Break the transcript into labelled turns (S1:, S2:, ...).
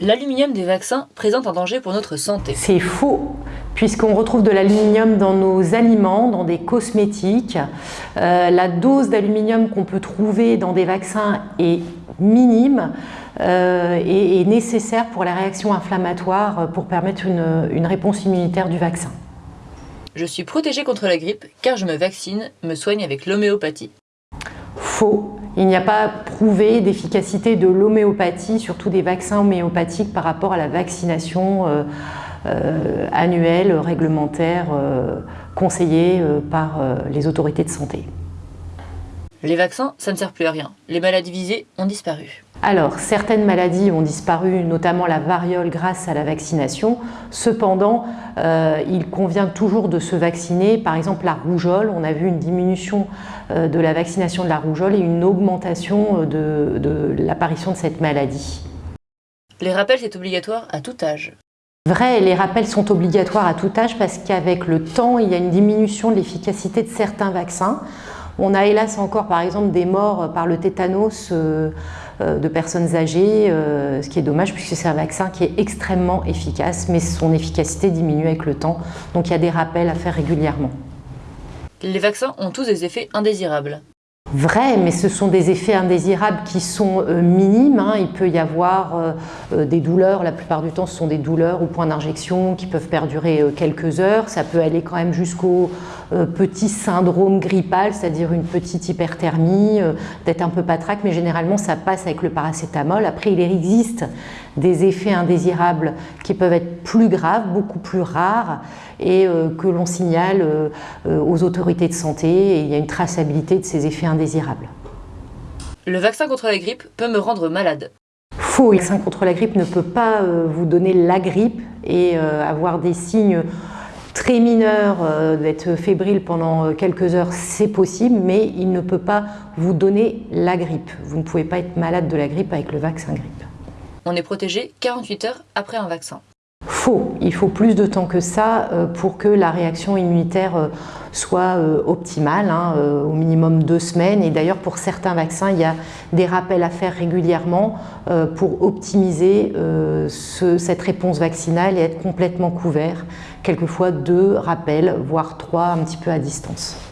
S1: L'aluminium des vaccins présente un danger pour notre santé.
S2: C'est faux, puisqu'on retrouve de l'aluminium dans nos aliments, dans des cosmétiques. Euh, la dose d'aluminium qu'on peut trouver dans des vaccins est minime euh, et est nécessaire pour la réaction inflammatoire pour permettre une, une réponse immunitaire du vaccin.
S1: Je suis protégée contre la grippe car je me vaccine, me soigne avec l'homéopathie.
S2: Faux. Il n'y a pas prouvé d'efficacité de l'homéopathie, surtout des vaccins homéopathiques par rapport à la vaccination euh, euh, annuelle, réglementaire, euh, conseillée par les autorités de santé.
S1: Les vaccins, ça ne sert plus à rien. Les maladies visées ont disparu.
S2: Alors, certaines maladies ont disparu, notamment la variole grâce à la vaccination. Cependant, euh, il convient toujours de se vacciner. Par exemple, la rougeole, on a vu une diminution euh, de la vaccination de la rougeole et une augmentation euh, de, de l'apparition de cette maladie.
S1: Les rappels, c'est obligatoire à tout âge.
S2: Vrai, les rappels sont obligatoires à tout âge parce qu'avec le temps, il y a une diminution de l'efficacité de certains vaccins. On a hélas encore par exemple des morts par le tétanos euh, euh, de personnes âgées, euh, ce qui est dommage puisque c'est un vaccin qui est extrêmement efficace, mais son efficacité diminue avec le temps, donc il y a des rappels à faire régulièrement.
S1: Les vaccins ont tous des effets indésirables.
S2: Vrai, mais ce sont des effets indésirables qui sont minimes. Hein. Il peut y avoir des douleurs, la plupart du temps ce sont des douleurs au point d'injection qui peuvent perdurer quelques heures. Ça peut aller quand même jusqu'au euh, petit syndrome grippal, c'est-à-dire une petite hyperthermie, euh, d'être un peu patraque, mais généralement ça passe avec le paracétamol. Après, il existe des effets indésirables qui peuvent être plus graves, beaucoup plus rares, et euh, que l'on signale aux autorités de santé, il y a une traçabilité de ces effets indésirables.
S1: Le vaccin contre la grippe peut me rendre malade.
S2: Faux, le vaccin contre la grippe ne peut pas vous donner la grippe et avoir des signes très mineur, euh, d'être fébrile pendant euh, quelques heures, c'est possible, mais il ne peut pas vous donner la grippe. Vous ne pouvez pas être malade de la grippe avec le vaccin grippe.
S1: On est protégé 48 heures après un vaccin.
S2: Faux. Il faut plus de temps que ça euh, pour que la réaction immunitaire soit optimale, hein, au minimum deux semaines. Et d'ailleurs, pour certains vaccins, il y a des rappels à faire régulièrement pour optimiser cette réponse vaccinale et être complètement couvert quelquefois deux rappels, voire trois un petit peu à distance.